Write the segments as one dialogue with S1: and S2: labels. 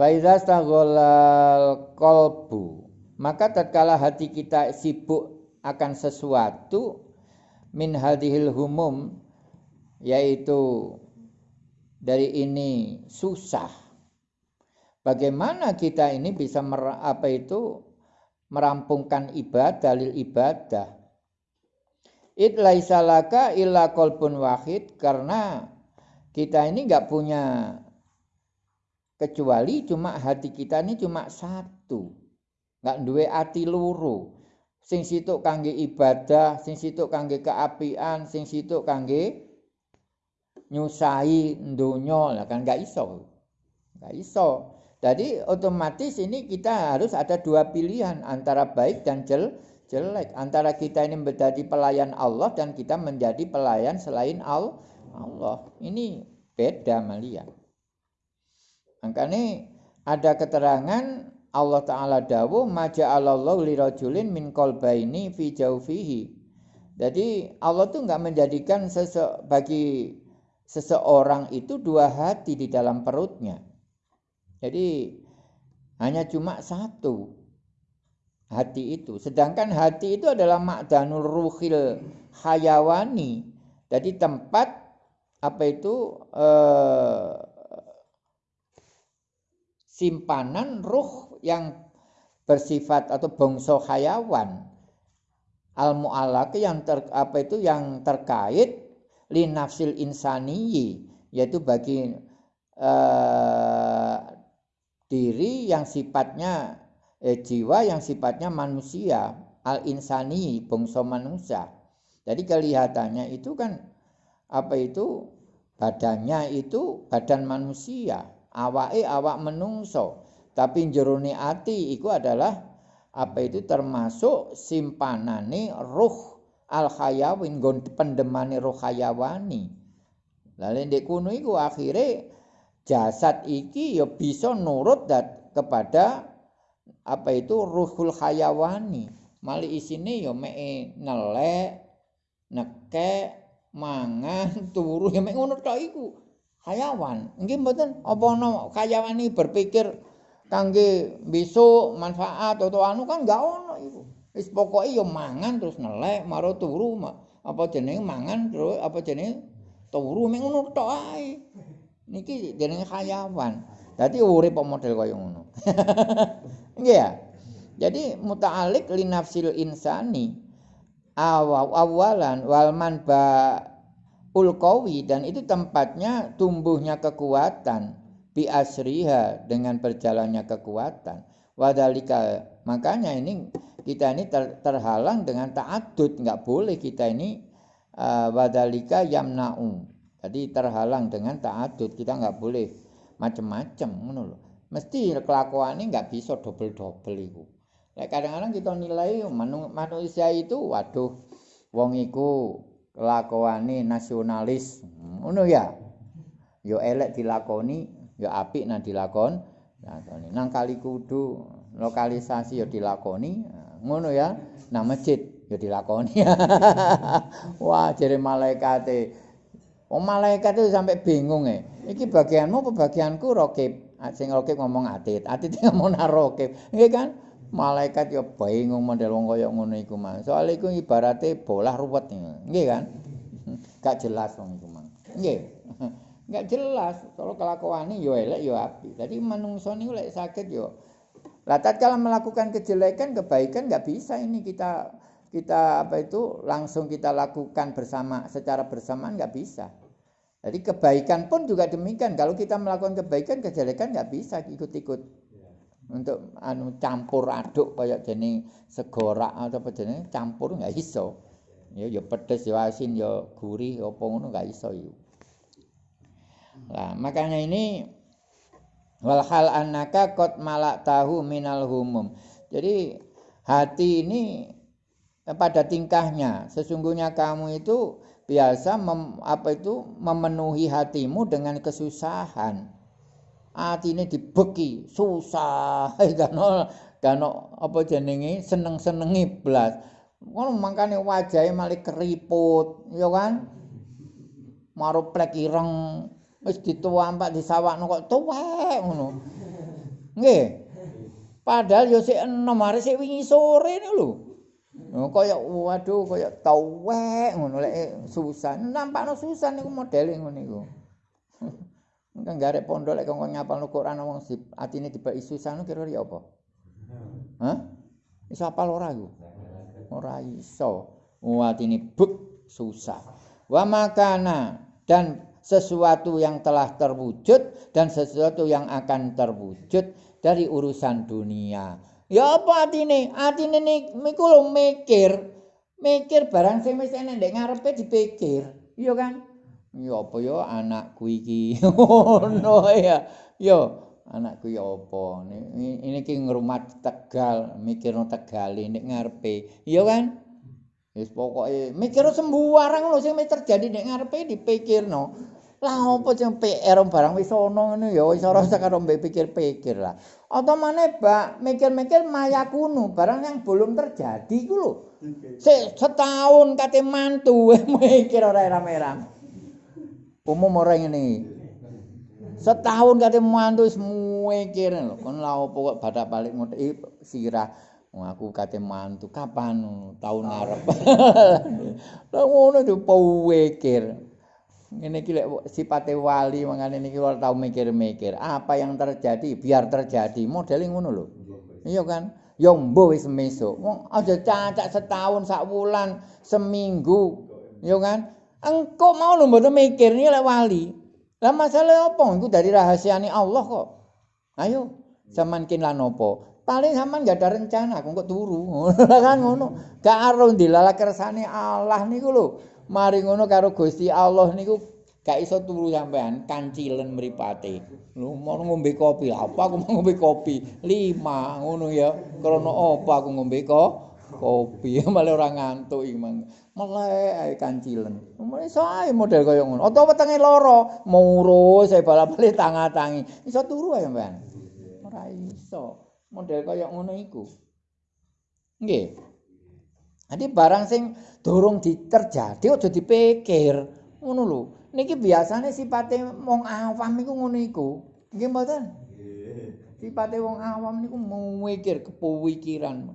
S1: Faiza stagholal kolbu Maka tatkala hati kita sibuk akan sesuatu Min hadihil humum Yaitu dari ini susah Bagaimana kita ini bisa mer, apa itu merampungkan ibadah, dalil ibadah. It laisalaka illa kolbun wahid karena kita ini nggak punya kecuali cuma hati kita ini cuma satu. Nggak duwe hati luru. Sing situ kangge ibadah sing situ kangge keapian sing situ kangge nyusai donya. Lah kan nggak iso. Nggak iso. Jadi otomatis ini kita harus ada dua pilihan antara baik dan jel jelek. Antara kita ini menjadi pelayan Allah dan kita menjadi pelayan selain Allah. Ini beda malia Makanya ada keterangan Allah Ta'ala dawu maja'alallahu lirajulin min kolbaini fi jaufihi. Jadi Allah tuh nggak menjadikan sese bagi seseorang itu dua hati di dalam perutnya. Jadi hanya cuma satu hati itu. Sedangkan hati itu adalah makdanul ruhil hayawani. Jadi tempat apa itu eh, simpanan ruh yang bersifat atau bangsa hayawan. Al mu'allaq yang ter, apa itu yang terkait li nafsil insaniyi yaitu bagi uh, diri yang sifatnya eh, jiwa yang sifatnya manusia al insani bangsa manusia. Jadi kelihatannya itu kan apa itu badannya itu badan manusia awake awak menungso. Tapi jerone ati iku adalah apa itu? Termasuk simpanane ruh al khayawin gon pendemane ruh khayawani. Lalu ndek kuno iku akhire jasad iki ya bisa nurut dat kepada apa itu? Ruhul khayawani. Mali isine ya mek nelek nekek mangan turu. Ya mek ngono tok iku hayawan. Nggih mboten apa ana hayawan iki berpikir kangge besok manfaat atau anu kan enggak ono iku. Wis pokoke ya mangan terus nelek maro turu apa jenenge mangan terus apa jenenge turu mek ngono tok ae. Niki jenenge hayawan. Dadi urip model kaya ngono. Nggih ya. Jadi muta'alik li nafsil insani awalan wal ba ulkowi dan itu tempatnya tumbuhnya kekuatan. Bi asriha dengan berjalannya kekuatan. Wadalika makanya ini kita ini ter, terhalang dengan ta'adud nggak boleh kita ini uh, wadalika yamna'u. Jadi terhalang dengan ta'adud kita nggak boleh macam-macam menurut mesti kelakuan ini nggak bisa double-double itu. Kadang-kadang kita nilai manusia itu waduh wong iku kelakuane nasionalis. Ngono ya. Yo elek dilakoni yo apik nang dilakon lakoni nang kali kudu lokalisasi yo dilakoni. Ngono ya. Nang masjid yo dilakoni. Wah jere malaikat Oh malaikat itu sampai bingung ya. Iki bagianmu apa bagianku rokib? Sing rokib ngomong atit, atit ngomong rokib. Ini kan malaikat ya bingung model wong kaya ngono iku mah. Soale iku ibarate bolah ruwet nggih kan. Gak jelas wong iku mah. Nggih. Gak jelas kalau kelakuane yo elek yo api. Dadi manungsa niku lek sakit yo lah tatkala melakukan kejelekan kebaikan nggak bisa ini kita kita apa itu langsung kita lakukan bersama secara bersamaan nggak bisa. Jadi kebaikan pun juga demikian. Kalau kita melakukan kebaikan, kejelekan nggak bisa ikut-ikut untuk anu campur aduk kayak jenis segorak atau apa jenis campur nggak iso. Ya ya pedes ya asin ya gurih apa ngono nggak iso yuk lah makanya ini walhal anaka kot malak tahu minal humum. Jadi hati ini eh, pada tingkahnya sesungguhnya kamu itu biasa mem, apa itu memenuhi hatimu dengan kesusahan atine dibeki susah kan kan apa jenenge seneng-senengi blas ngono mangkane wajahe malah keriput ya kan maru plek ireng wis dituampak disawakno kok tuwek ngono Nggih. Padahal yo sik enom arek sik wingi sore niku lho. Oh, kaya waduh kaya tawek ngono lek susah. Nampakno susah niku modele ngono niku. Engko garek pondok lek kongkon ngapalno Quran wong sip atine dibaki susah niku kira-kira apa? Hah? Iso apal ora iku? Ora iso. Atine buk susah. Wa makana dan sesuatu yang telah terwujud dan sesuatu yang akan terwujud dari urusan dunia. Ya apa atine? Atine niku lho mikir. Mikir barang sing wis enek ndek ngarepe dipikir. Iya kan? Ya apa ya anakku iki. Ngono ya. Ya anakku ya apa? Ini iki ngrumat Tegal, mikirno Tegal nek ngarepe. Iya kan? Wis pokoke mikir sembarang lho sing terjadi nek ngarepe dipikirno. Lah apa sing PR barang wis ana ngene ya wis ora usah karo pikir-pikir lah. Atau mana Pak, mikir-mikir maya kuno, barang yang belum terjadi ku lho. Se setahun kate mantu mikir ora rame-rame. Umum ora ngene. Setahun kate mantu wis mikir lho, kon lha opo kok badak balik ngotek sirah. Aku kate mantu kapan tahun arep. Lah ngono dipikir. Ini iki lek sipate wali mangane niki ora tau mikir-mikir. Apa yang terjadi biar terjadi. Modele ngono lho. Iya kan? Ya mbuh wis. Wong aja cacak setahun, sak wulan, seminggu. Iya kan? Engko mau lho mboten mikir niki lek wali. Lah masalah apa? Iku dari rahasiane Allah kok. Ayo, zaman kin lan apa? Paling sampean gak ada rencana, kok turu. kan ngono. Gak aro dilala kersane Allah niku lho. mari ngono karo Gusti Allah niku gak iso turu sampean kancilen mripate lho mau ngombe kopi apa aku mau ngombe kopi lima ngono ya krana apa aku ngombe ko kopi malah ora ngantuk iki mang melek ae kancilen mulai sae model kaya ngono utawa wetenge loro muru saya bali tangi iso turu sampean ora iso model kaya ngono iku nggih Jadi barang sing durung diterjadi aja dipikir. Ngono lho. Niki biasane sipate wong awam iku ngono iku. Nggih mboten? Sipate wong awam niku mikir kepikiran.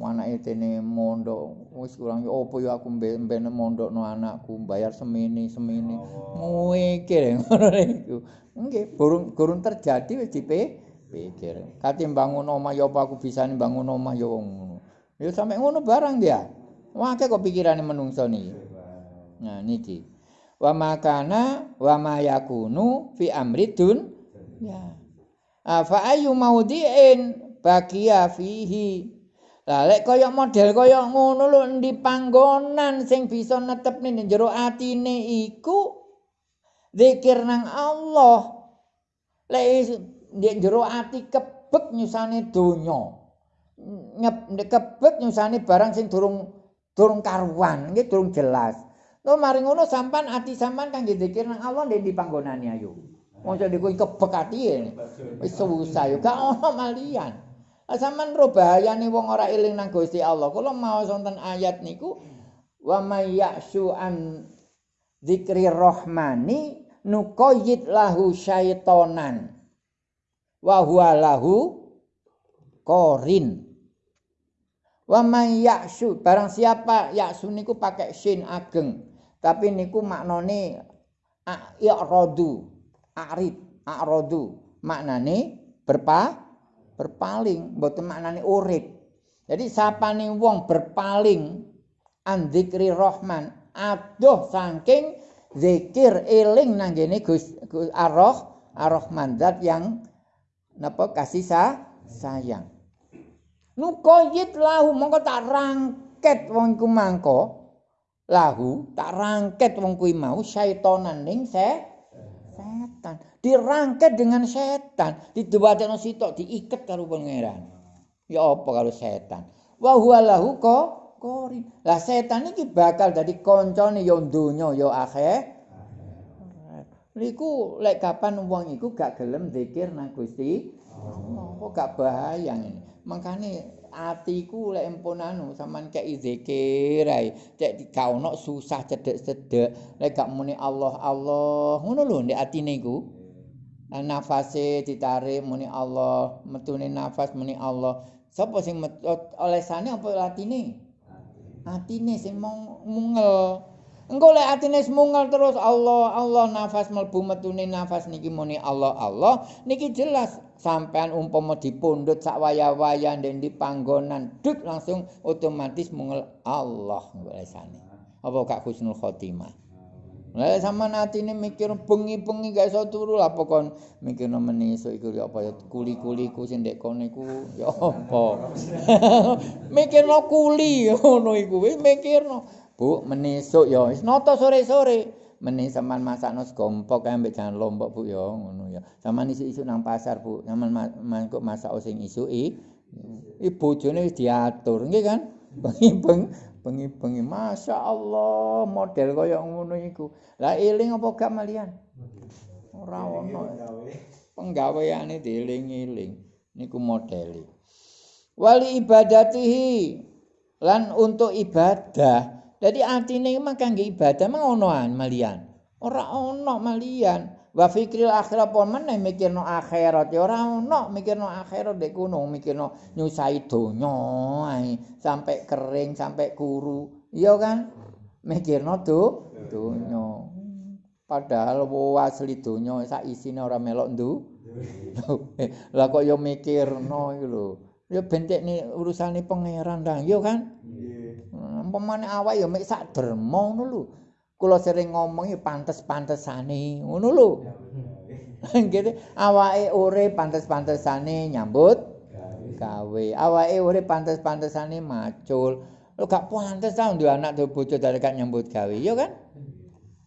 S1: Anake dene mondok wis kurang opo ya aku mbene mondokno anakku bayar semini semini. Mikir ngono iku. Nggih, burung gurung terjadi wis dipikir. Kate bangun omah ya apa aku bisa bangun omah ya ngono. Ya sampe ngono barang dia. Wake kok pikirane menungso niki. Nah niki. Wa makana wa ma yakunu fi amridun ya. Afa ayu maudiin bagia fihi. Lah lek kaya model kaya ngono lho endi panggonan sing bisa netepne ning jero atine iku zikir nang Allah. Lek ning jero ati kebek nyusane donya. Nyep kebek nyusane barang sing durung durung karuan, nggih durung jelas. Lho mari ngono sampan ati sampan kang dikir nang Allah ndek di panggonane ayo. Wong jadi kuwi kebek ati wis susah yo gak ono malian. Lah sampean ro bahayane wong ora eling nang Gusti Allah. Kula mau wonten ayat niku wa may ya'su an dzikri rahmani nuqayyid lahu syaitonan wa huwa lahu qarin Wa may ya'su barang siapa ya'su niku pakai sin ageng. Tapi niku maknane i'radu, arid, a'radu. Maknane berpa berpaling, mboten maknane urip. Jadi sapane wong berpaling an dzikri rahman, adoh saking zikir eling nang ngene Gus Ar-Rahman zat yang napa kasih sayang. nukoyit lahu mongko tak rangket wong iku mangko lahu tak rangket wong kuwi mau syaitonan ning se setan dirangket dengan setan didewatekno sitok diiket karo pangeran ya apa karo setan wa huwa lahu ko kori lah setan iki bakal dadi kancane ya donya ya akhir Liku lek kapan wong iku gak gelem zikir nang Gusti kok gak bahaya ini. Makane atiku lek empun anu sampean kek zikir ae. Cek gak ono susah cedek-cedek. Lek gak muni Allah Allah, ngono lho ndek atine iku. Nafase ditarik muni Allah, metune nafas muni Allah. Sapa sing olesane apa latine? Atine sing mungel. Engko lek atine mungel terus Allah, Allah nafas mlebu metune nafas niki muni Allah, Allah niki jelas sampean umpama dipundhut sak waya-waya ndek panggonan dut langsung otomatis mungel Allah olesane. Apa Kak Husnul Khotimah? Lah sama atine mikir bengi-bengi gak iso turu lah pokon mikirno meniso iku ya apa ya kuli-kuliku sing ndek kono iku ya apa. mikirno kuli ngono iku wis mikirno. Bu menisuk ya wis nata sore-sore. Meni sampean masakno segompok kae mbek jangan lombok Bu ya ngono ya. Sampean isuk-isuk nang pasar Bu. Sampean mangkuk masak sing isuki. I bojone wis diatur nggih kan? Bengi-bengi bengi-bengi Masya Allah model kaya ngono iku. Lah eling apa gak malian ora ono. penggaweane dieling-eling niku modeli wali ibadatihi. Lan untuk ibadah. Jadi artine mah kangge ibadah mah ono malian. Ora ono malian wa fikril akhirat pon meneh? Mikirno akhirat. Ya ora ono. Mikirno akhirat dek kuno mikirno nyusai donya ae. Sampai kering sampai kuru iya kan? Mikirno tuh donya. Padahal asli donya sak isine ora melok ndu. Lah kok yo mikirno iku lho. Ya bentek ni urusane pangeran dah iya kan? Umpamane awak ya mek sak dermo ngono lho kula sering ngomongi pantes-pantesane ngono lho. Gitu awake urip pantes-pantesane nyambut gawe. Awake urip pantes-pantesane macul. Lho gak pantes ta duwe anak duwe bojo dari kan nyambut gawe ya kan?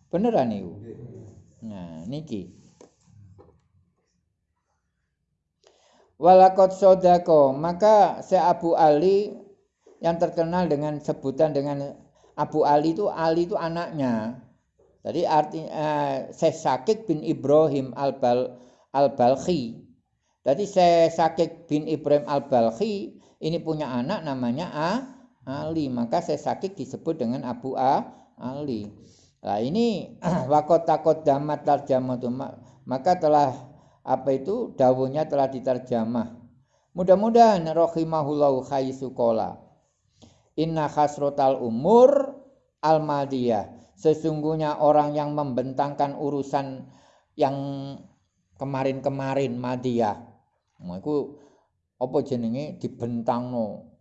S1: Beneran niku nah niki. Walakot sodako. Maka se Abu Ali yang terkenal dengan sebutan dengan Abu Ali itu Ali itu anaknya. Jadi arti eh, Syekh Sakik bin Ibrahim Al-Bal Al-Balkhi. Jadi Syekh Sakik bin Ibrahim Al-Balkhi ini punya anak namanya A Ali, maka Syekh Sakik disebut dengan Abu A Ali. Nah ini wakot takot damat tarjamah maka telah apa itu dawuhnya telah diterjemah. Mudah-mudahan rahimahullahu khaisukola. Inna khasrotal umur al-madiyah. Sesungguhnya orang yang membentangkan urusan yang kemarin-kemarin madiyah. Nah, itu apa jenenge dibentangno.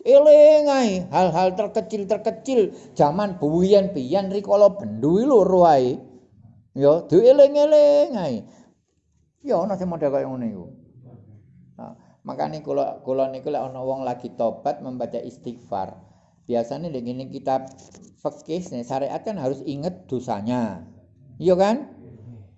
S1: Eling hal-hal terkecil-terkecil zaman buwian-biyen rikala bendu loro ae. Ya, dieling-eling ae. Ya ana sing model kaya ngene iku. Makanya kalau kalau niku lek ana wong lagi tobat membaca istighfar. Biasanya dengan kita fikih syariat kan harus ingat dosanya. Iya kan?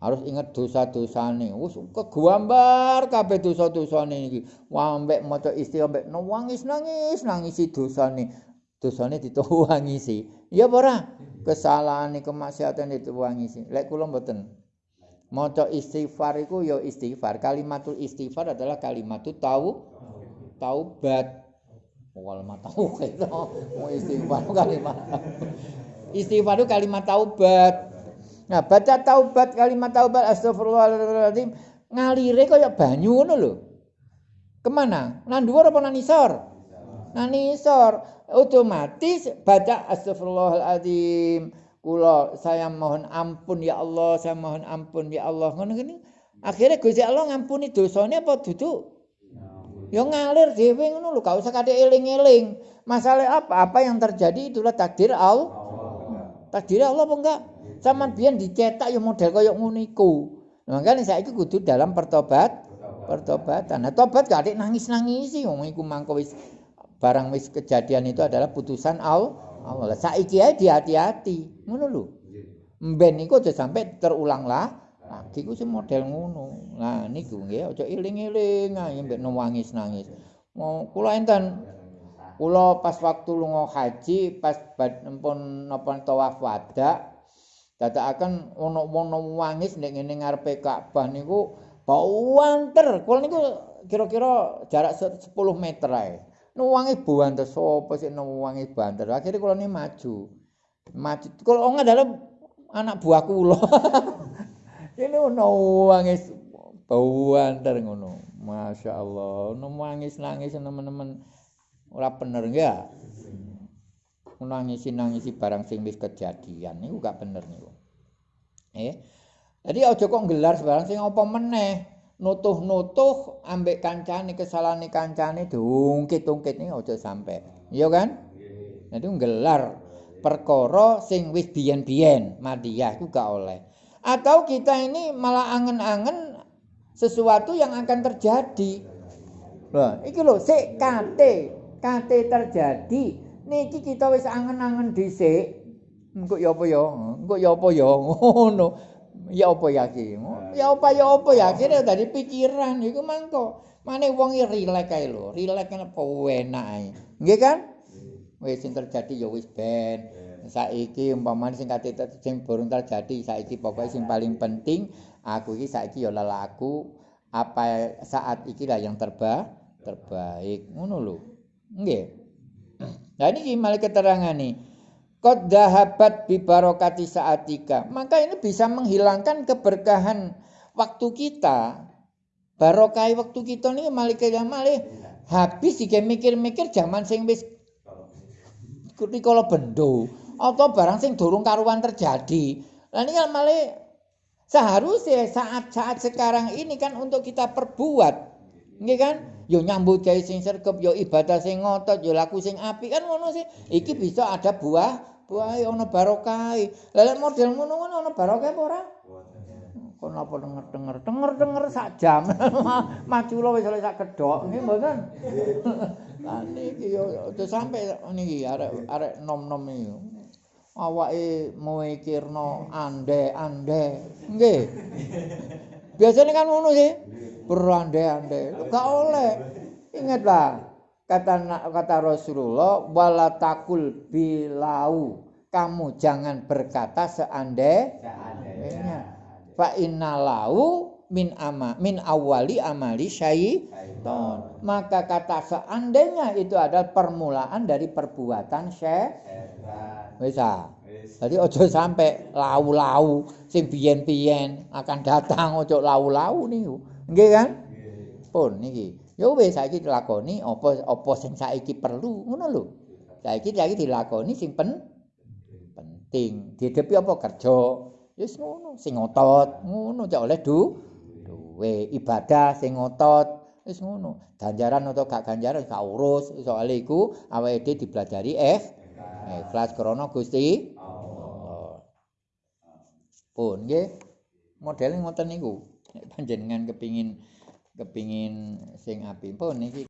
S1: Harus ingat dosa-dosane. Wis kegambar kabeh dosa-dosane iki. Wah mbek maca istighfar mbek nangis nangis nangisi dosane. Dosane dituwangisi. Iya apa? Kesalahan kemaksiatan dituwangisi. Lek kula mboten. Maca istighfar iku ya istighfar. Kalimatul istighfar adalah kalimatut tau taubat. Itu mau istighfar kalimat. Istighfar itu kalimat taubat. Nah, baca taubat kalimat taubat astagfirullahaladzim ngalire kaya banyu ngono lho. Ke mana? Nang dhuwur apa nang isor? Nang isor. Otomatis baca astagfirullahaladzim kula saya mohon ampun ya Allah, saya mohon ampun ya Allah. Ngono gini. Akhirnya Gusti Allah ngampuni dosane apa duduk? Ya ngalir dhewe ngono lho, gak usah kadhe eling-eling. Masalah apa? Apa yang terjadi itulah takdir Allah. Takdir Allah apa enggak? Sama biyen dicetak ya model kaya ngono iku. Makanya saiki kudu dalam pertobat, pertobatan. Nah, tobat gak nangis-nangisi wong iku mangko wis barang wis kejadian itu adalah putusan Allah. Allah. Saiki ae hati-hati. Ngono lho. Mben iku aja sampe terulang lah. Lagi ku sing model ngono. Nah niku nggih aja iling-iling ae mbek nangis-nangis. Mau kula enten kula pas waktu lunga haji pas pun napa tawaf wada dadakaken ono-ono wangis nek ngene ngarepe Ka'bah niku bau wanter. Kula niku kira-kira jarak 10 meter ae. Nuwangi banter sapa sik nuwangi banter akhire kula ni maju maju kula adalah anak buah kula ini nuwangi Banter ngono. Masya Allah. Ono nangis-nangis teman-teman ora bener ya. Nangisi-nangisi barang sing wis kejadian niku gak bener niku. Eh. Jadi aja kok gelar barang sing apa meneh. Nutuh-nutuh ambek kancane kesalahane kancane diungkit-ungkit niku aja sampe. Iya kan? Jadi gelar perkara sing wis biyen-biyen madiyah iku gak oleh. Atau kita ini malah angen-angen sesuatu yang akan terjadi. Lah, iki lho sik kate, kate terjadi. Niki kita wis angen-angen dhisik. Engko ya apa ya? Engko ya apa ya? Ngono. Ya apa ya iki? Ya apa ya apa ya? Kira dari pikiran iku mangko. Mane wong iki rilek kae lho. Rilek kan apa enak ae. Nggih kan? Wis sing terjadi ya wis ben. Saiki umpamane sing kate sing burung terjadi saiki pokoke sing paling penting aku iki saiki ya lelaku apa saat iki lah yang terba terbaik ngono lho nggih nah ini malah keterangan nih Qad dahabat bi barokati saatika. Maka ini bisa menghilangkan keberkahan waktu kita. Barokah waktu kita ini malah kaya malah habis iki mikir-mikir zaman sing wis kalau bendo atau barang sing durung karuan terjadi. Lah ini malah Seharusnya saat-saat sekarang ini kan untuk kita perbuat. Nggih kan? Yo nyambut gawe sing sergep, yo ibadah sing ngotot, yo laku sing apik kan ngono sih. Iki bisa ada buah, buah ono barokah. Lah model ngono-ngono ono barokah apa ora? Kon apa denger-denger, denger-denger sak jam. Maju lo wis sak kedok, nggih mboten. Lah niki yo sampai niki arek arek nom-nom iki. awake mikirno ande-ande. Nggih. Biasanya kan ngono sih. Berande-ande. Enggak oleh. Ingatlah kata kata Rasulullah wala takul bilau. Kamu jangan berkata seandainya. Fa innalau min ama min awali amali syaiton. Maka kata seandainya itu adalah permulaan dari perbuatan syaitan. wis ah. Dadi aja sampe lau-lau sing biyen-biyen akan datang aja lau-lau niku. Nggih kan? Pun niki. Ya wis saiki dilakoni apa apa sing saiki perlu ngono lho. Saiki saiki dilakoni sing pen penting. Didepi apa kerja? Wis ngono, sing ngotot, ngono cak oleh du duwe ibadah sing ngotot wis ngono. Ganjaran atau gak ganjaran gak urus soal iku awake dhewe dipelajari eh ikhlas krana Gusti Allah. Pun nggih modele ngoten niku. Nek panjenengan kepingin kepingin sing apik pun niki